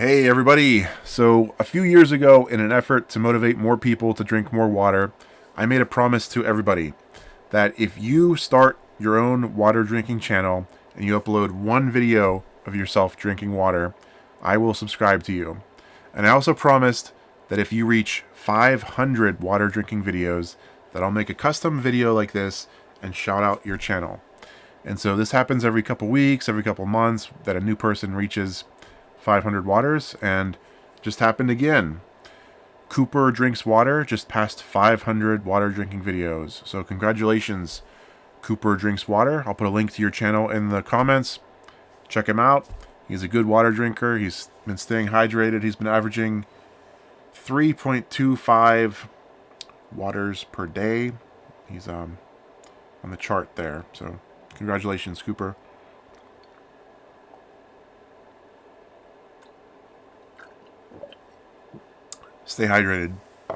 Hey everybody! So, a few years ago, in an effort to motivate more people to drink more water, I made a promise to everybody that if you start your own water drinking channel and you upload one video of yourself drinking water, I will subscribe to you. And I also promised that if you reach 500 water drinking videos, that I'll make a custom video like this and shout out your channel. And so this happens every couple weeks, every couple months, that a new person reaches 500 waters, and just happened again. Cooper Drinks Water just passed 500 water drinking videos. So congratulations, Cooper Drinks Water. I'll put a link to your channel in the comments. Check him out. He's a good water drinker. He's been staying hydrated. He's been averaging 3.25 waters per day. He's um, on the chart there. So congratulations, Cooper. Stay hydrated.